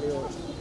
No,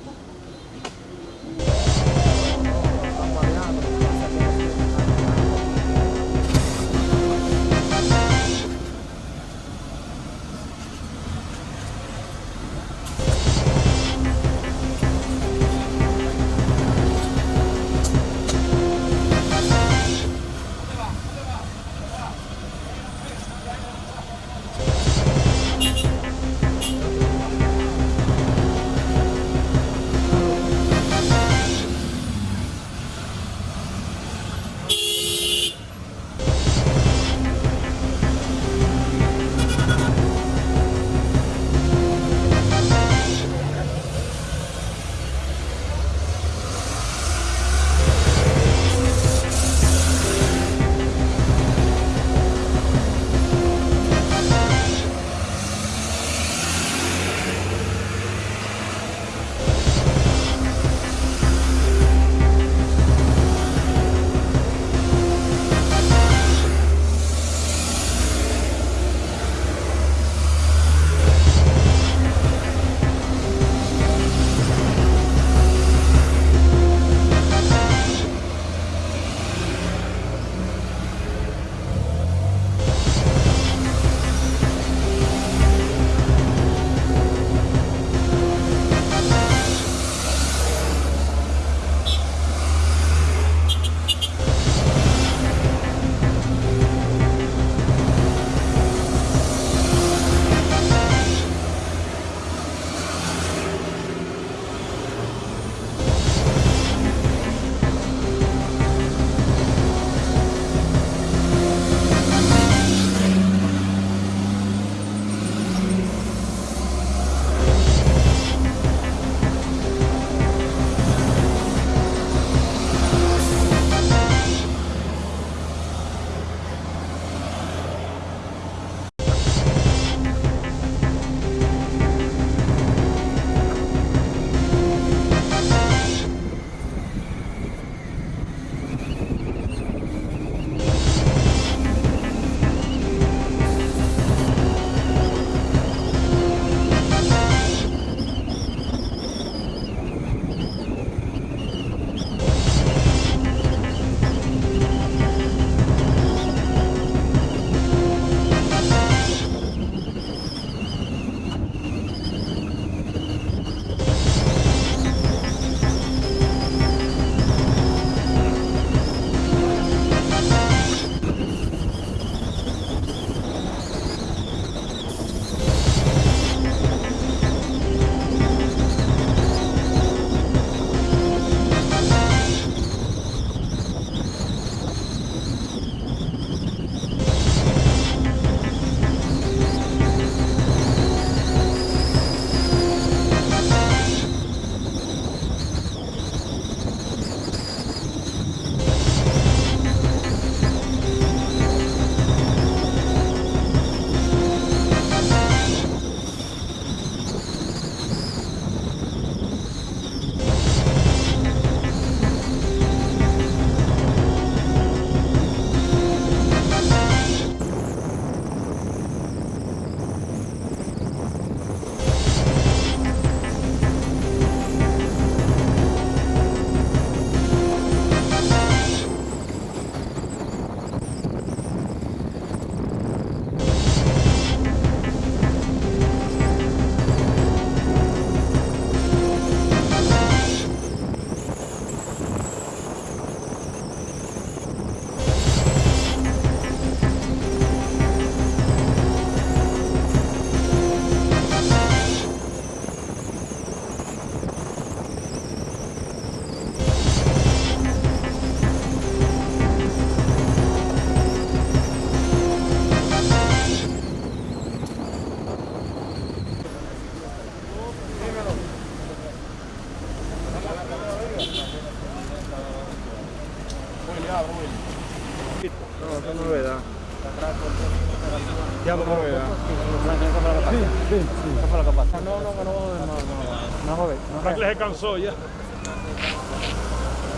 Sí, sí. Eso fue lo que pasó. No, no, no, no, no, no, no, joder, no, Franklin se cansó ya.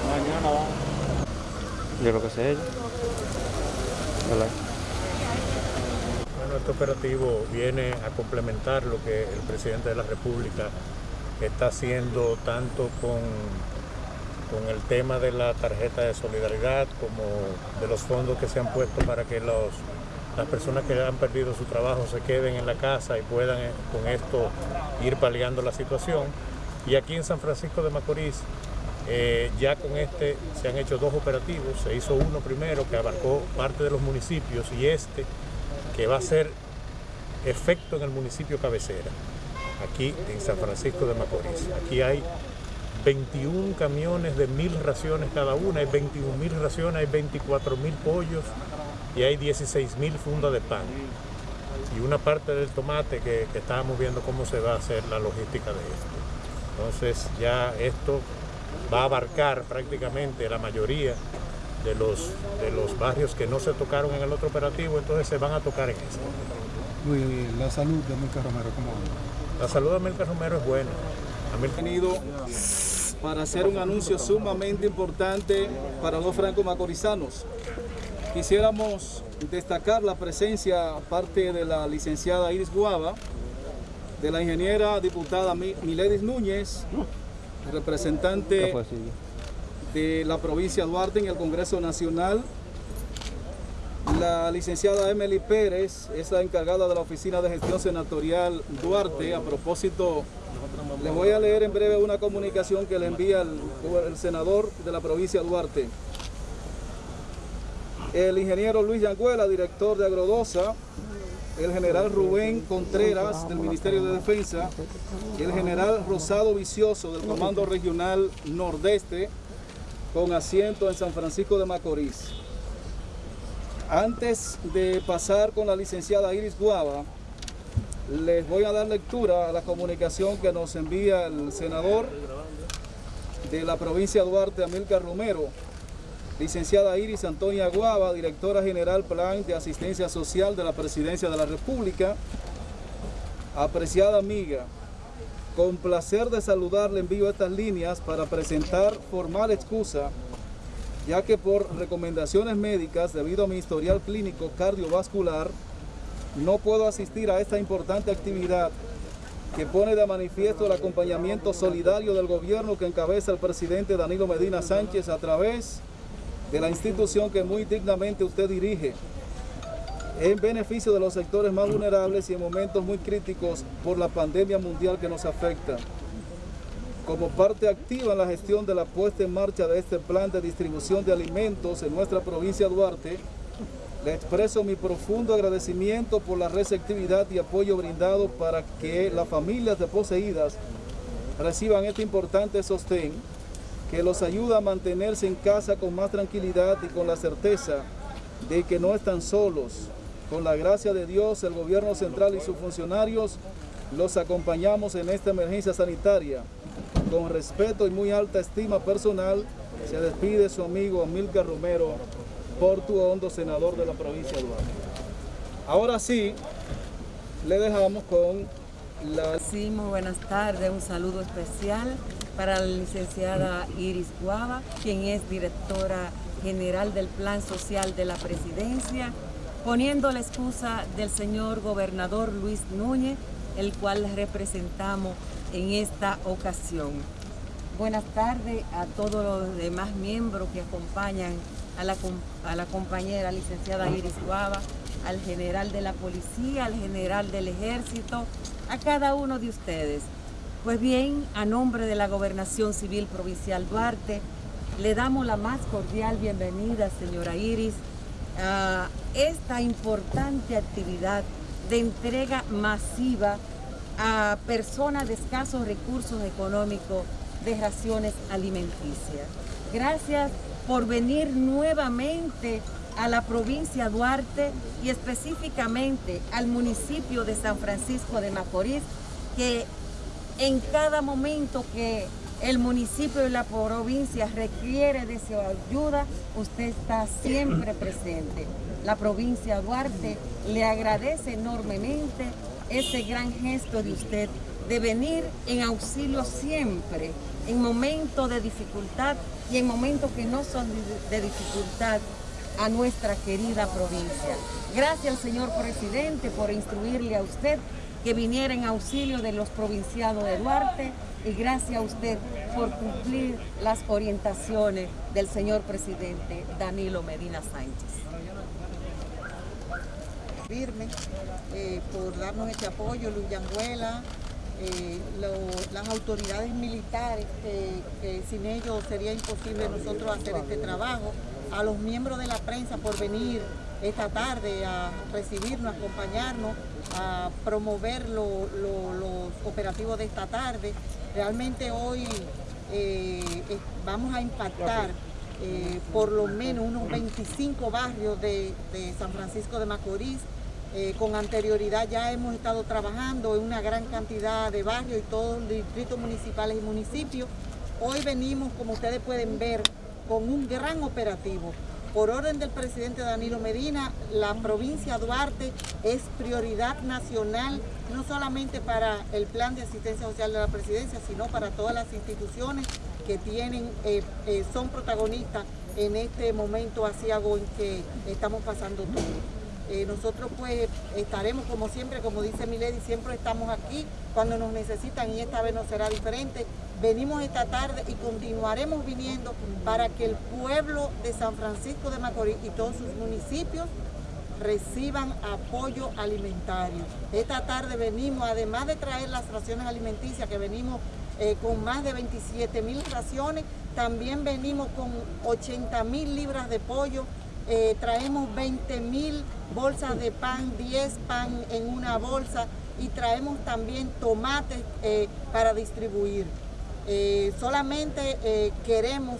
Mañana vamos. Yo creo que sé ella. ¿Verdad? Bueno, este operativo viene a complementar lo que el presidente de la República está haciendo tanto con, con el tema de la tarjeta de solidaridad como de los fondos que se han puesto para que los, las personas que han perdido su trabajo se queden en la casa y puedan eh, con esto ir paliando la situación. Y aquí en San Francisco de Macorís eh, ya con este se han hecho dos operativos, se hizo uno primero que abarcó parte de los municipios y este que va a ser efecto en el municipio cabecera, aquí en San Francisco de Macorís. Aquí hay 21 camiones de mil raciones cada una, hay 21 mil raciones, hay 24 mil pollos y hay 16 mil fundas de pan. Y una parte del tomate que, que estábamos viendo cómo se va a hacer la logística de esto. Entonces ya esto va a abarcar prácticamente la mayoría de los, de los barrios que no se tocaron en el otro operativo, entonces se van a tocar en este. Luis, la salud de Amilcar Romero, ¿cómo? La salud de Amilcar Romero es buena. Amilcar... venido para hacer un anuncio sumamente importante para los franco-macorizanos. Quisiéramos destacar la presencia, aparte de la licenciada Iris Guava, de la ingeniera diputada Miledis Núñez, representante de la provincia de Duarte en el Congreso Nacional, la licenciada Emily Pérez es la encargada de la Oficina de Gestión Senatorial Duarte. A propósito, les voy a leer en breve una comunicación que le envía el, el senador de la provincia de Duarte. El ingeniero Luis Yanguela, director de Agrodosa, el general Rubén Contreras del Ministerio de Defensa, el general Rosado Vicioso del Comando Regional Nordeste, con asiento en San Francisco de Macorís. Antes de pasar con la licenciada Iris Guava, les voy a dar lectura a la comunicación que nos envía el senador de la provincia de Duarte, Amilcar Romero, licenciada Iris Antonia Guava, directora general Plan de Asistencia Social de la Presidencia de la República. Apreciada amiga, con placer de saludarle envío estas líneas para presentar formal excusa, ya que por recomendaciones médicas, debido a mi historial clínico cardiovascular, no puedo asistir a esta importante actividad que pone de manifiesto el acompañamiento solidario del gobierno que encabeza el presidente Danilo Medina Sánchez a través de la institución que muy dignamente usted dirige en beneficio de los sectores más vulnerables y en momentos muy críticos por la pandemia mundial que nos afecta. Como parte activa en la gestión de la puesta en marcha de este plan de distribución de alimentos en nuestra provincia de Duarte, le expreso mi profundo agradecimiento por la receptividad y apoyo brindado para que las familias de poseídas reciban este importante sostén que los ayuda a mantenerse en casa con más tranquilidad y con la certeza de que no están solos. Con la gracia de Dios, el gobierno central y sus funcionarios los acompañamos en esta emergencia sanitaria. Con respeto y muy alta estima personal, se despide su amigo Amilcar Romero, Hondo, senador de la provincia de Duarte. Ahora sí, le dejamos con la... Sí, muy buenas tardes, un saludo especial para la licenciada Iris Guava, quien es directora general del Plan Social de la Presidencia, poniendo la excusa del señor gobernador Luis Núñez, el cual representamos en esta ocasión. Buenas tardes a todos los demás miembros que acompañan a la, compañera licenciada Iris Guava, al general de la policía, al general del ejército, a cada uno de ustedes. Pues bien, a nombre de la Gobernación Civil Provincial Duarte, le damos la más cordial bienvenida, señora Iris, a esta importante actividad de entrega masiva a personas de escasos recursos económicos de raciones alimenticias. Gracias por venir nuevamente a la provincia Duarte y específicamente al municipio de San Francisco de Macorís, que en cada momento que el municipio y la provincia requiere de su ayuda, usted está siempre presente. La provincia Duarte le agradece enormemente ese gran gesto de usted de venir en auxilio siempre, en momentos de dificultad y en momentos que no son de dificultad a nuestra querida provincia. Gracias señor presidente por instruirle a usted que viniera en auxilio de los provincianos de Duarte y gracias a usted por cumplir las orientaciones del señor presidente Danilo Medina Sánchez. firme eh, por darnos este apoyo, Luis Yanguela, eh, las autoridades militares, que, que sin ellos sería imposible nosotros hacer este trabajo, a los miembros de la prensa por venir esta tarde a recibirnos, a acompañarnos, a promover lo- lo- los operativos de esta tarde. Realmente hoy eh, vamos a impactar eh, por lo menos unos 25 barrios de, de San Francisco de Macorís. Eh, con anterioridad ya hemos estado trabajando en una gran cantidad de barrios y todos los distritos municipales y municipios. Hoy venimos, como ustedes pueden ver, con un gran operativo. Por orden del presidente Danilo Medina, la provincia Duarte es prioridad nacional, no solamente para el plan de asistencia social de la presidencia, sino para todas las instituciones que tienen, eh, eh, son protagonistas en este momento asiago en que estamos pasando todos. Eh, nosotros pues estaremos como siempre, como dice Milady, siempre estamos aquí cuando nos necesitan y esta vez no será diferente. Venimos esta tarde y continuaremos viniendo para que el pueblo de San Francisco de Macorís y todos sus municipios reciban apoyo alimentario. Esta tarde venimos, además de traer las raciones alimenticias, que venimos eh, con más de 27 mil raciones, también venimos con 80 mil libras de pollo, eh, traemos 20 mil bolsas de pan, 10 pan en una bolsa y traemos también tomates eh, para distribuir. Eh, solamente eh, queremos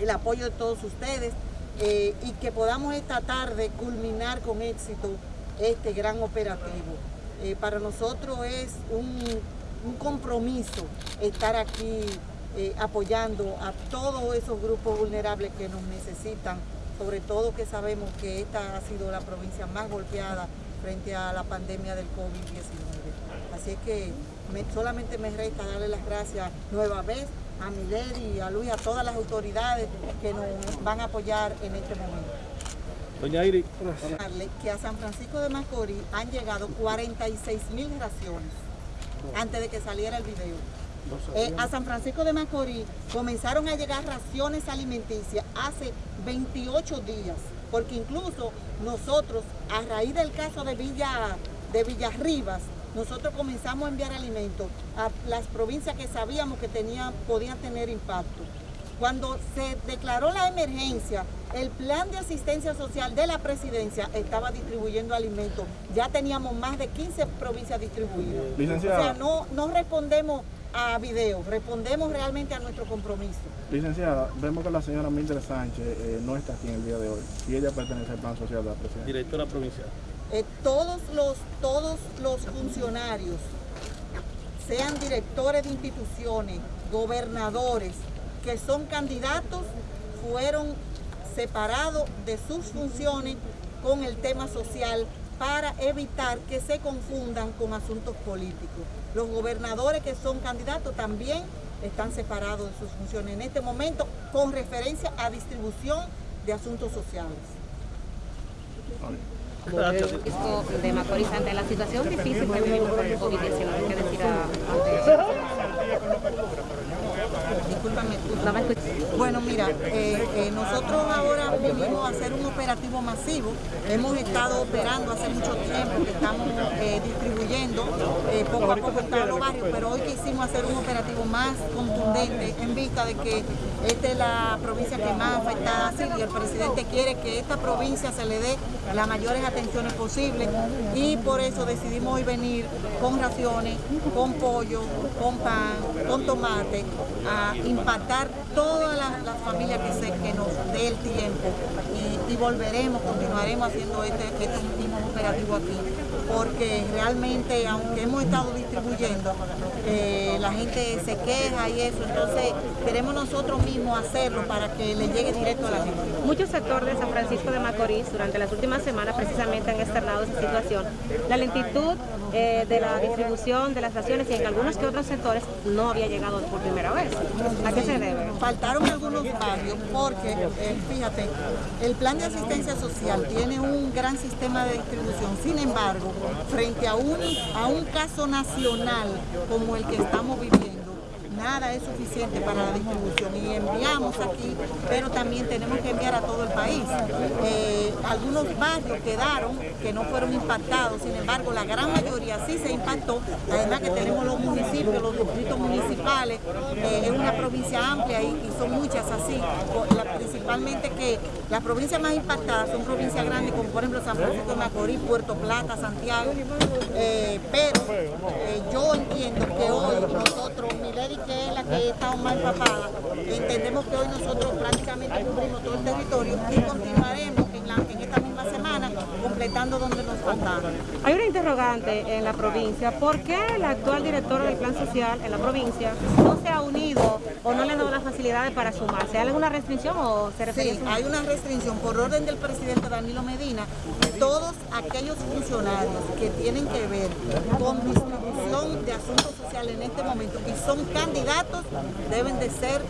el apoyo de todos ustedes eh, y que podamos esta tarde culminar con éxito este gran operativo. Para nosotros es un, un compromiso estar aquí apoyando a todos esos grupos vulnerables que nos necesitan, sobre todo que sabemos que esta ha sido la provincia más golpeada frente a la pandemia del COVID-19. Así es que me- solamente me resta darle las gracias nueva vez a Milady, a Luis, a todas las autoridades que nos van a apoyar en este momento. Doña Darle que a San Francisco de Macorís han llegado 46 mil raciones antes de que saliera el video. Eh, a San Francisco de Macorís comenzaron a llegar raciones alimenticias hace 28 días, porque incluso nosotros, a raíz del caso de Villa de Villarribas, nosotros comenzamos a enviar alimentos a las provincias que sabíamos que tenían, podían tener impacto. Cuando se declaró la emergencia, el plan de asistencia social de la presidencia estaba distribuyendo alimentos. Ya teníamos más de 15 provincias distribuidas. Licenciada. O sea, no, no respondemos a video, respondemos realmente a nuestro compromiso. licenciada, vemos que la señora Mildred Sánchez eh, no está aquí en el día de hoy y ella pertenece al plan social de la presidencia. Directora provincial. Eh, todos, los, todos los funcionarios, sean directores de instituciones, gobernadores, que son candidatos, fueron separados de sus funciones con el tema social para evitar que se confundan con asuntos políticos. Los gobernadores que son candidatos también están separados de sus funciones en este momento con referencia a distribución de asuntos sociales. Francisco de Macorís ante la situación difícil que vivimos con el COVID-19. ¿Qué decir a- Discúlpame, No me escuché. Bueno, mira, eh, eh, nosotros ahora vinimos a hacer un operativo masivo. Hemos estado operando hace mucho tiempo, que estamos eh, distribuyendo poco a poco en todos los barrios, pero hoy quisimos hacer un operativo más contundente en vista de que esta es la provincia que más afectada ha sido y el presidente quiere que esta provincia se le dé las mayores atenciones posibles y por eso decidimos hoy venir con raciones, con pollo, con pan, con tomate, a impactar todas las, familias que, se, que nos dé el tiempo y, volveremos, continuaremos haciendo este, este último operativo aquí porque realmente aunque hemos estado distribuyendo eh, la gente se queja y eso entonces queremos nosotros mismos hacerlo para que le llegue directo a la gente. Muchos sectores de San Francisco de Macorís durante las últimas semanas precisamente han externado esa situación. La lentitud eh, de la distribución de las raciones y en algunos que otros sectores no había llegado por primera vez. ¿A qué se debe? Faltaron algunos barrios porque, eh, fíjate, el plan de asistencia social tiene un gran sistema de distribución. Sin embargo, frente a un, a un caso nacional como el que estamos viviendo, nada es suficiente para la distribución y enviamos aquí, pero también tenemos que enviar a todo el país. Eh, algunos barrios quedaron que no fueron impactados, sin embargo la gran mayoría sí se impactó, además que tenemos los municipios, los distritos municipales, eh, es una provincia amplia y, son muchas así, principalmente que las provincias más impactadas son provincias grandes como por ejemplo San Francisco de Macorís, Puerto Plata, Santiago, eh, pero yo entiendo que hoy nosotros, Milady que es la que está más empapada, entendemos que hoy nosotros prácticamente cubrimos todo el territorio y continuaremos en, la- en esta misma semana completando donde nos faltaba. Hay una interrogante en la provincia. ¿Por qué el actual director del Plan Social en la provincia no se ha unido o no le ha dado las facilidades para sumarse? ¿Hay alguna restricción o se refería Sí, a hay una restricción por orden del presidente Danilo Medina. Todos aquellos funcionarios que tienen que ver con distribución de asuntos sociales en este momento y son candidatos deben de ser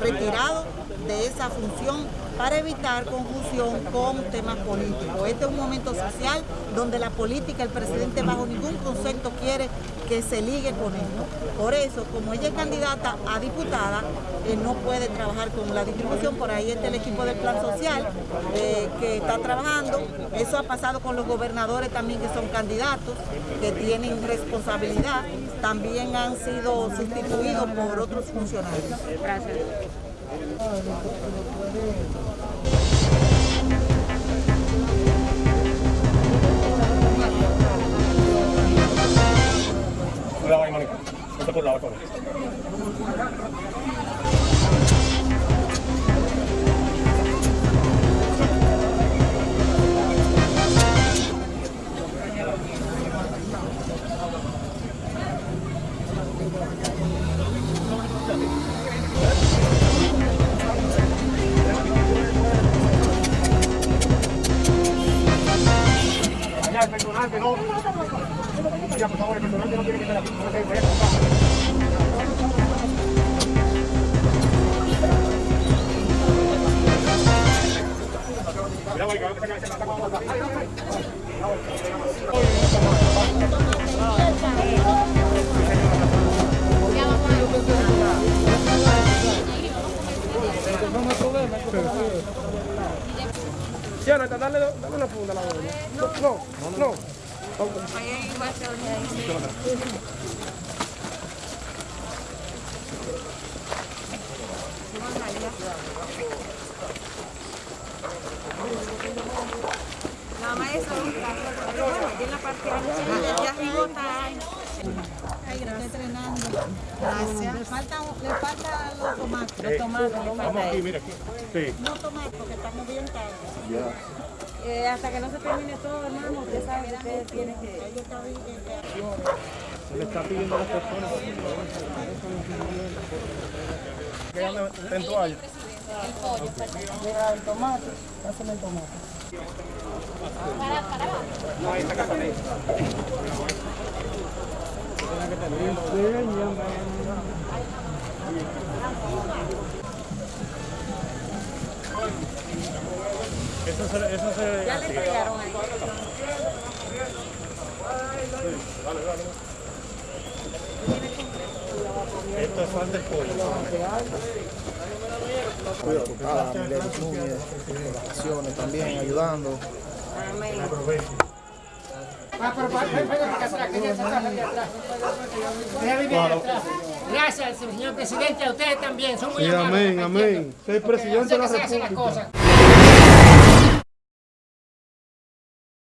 retirados de esa función para evitar confusión con temas políticos. Este es un momento social donde la política, el presidente bajo ningún concepto quiere que se ligue con esto. Por eso, como ella es candidata a diputada, eh, no puede trabajar con la distribución. Por ahí está el equipo del Plan Social eh, que está trabajando. Eso ha pasado con los gobernadores también que son candidatos, que tienen responsabilidad. También han sido sustituidos por otros funcionarios. Gracias. 올라가 이만해. 무조건 나올 거네. Hãy subscribe cho kênh Ghiền Mì Gõ Để không bỏ lỡ những video hấp dẫn Ya, por favor, el personaje no tiene que estar aquí. No se vaya a comprar. Cuidado ahí, que va a empezar a hacer la tapa. Jonathan, dale, dale una funda a la doña. No, no, no. Nada más eso, pero bueno, aquí en la parte ya Ay, gracias. Entrenando. Gracias. Le faltan los tomates. los tomates, Vamos aquí, eso. mira aquí. Sí. No tomates porque estamos bien tarde. Eh, hasta que no se termine todo, hermano, usted sabe que usted tiene que... Ella está bien, Se le está pidiendo a las personas que anden en toalla. Mira, el tomate, pásame el tomate. Eso se, eso se Ya le entregaron ahí. Esto es fan del pollo. Ah, Mileris Núñez, por las también, ayudando. Amén. Gracias, señor presidente, a ustedes también, son muy Sí, amables. amén, amén. Soy presidente de la República.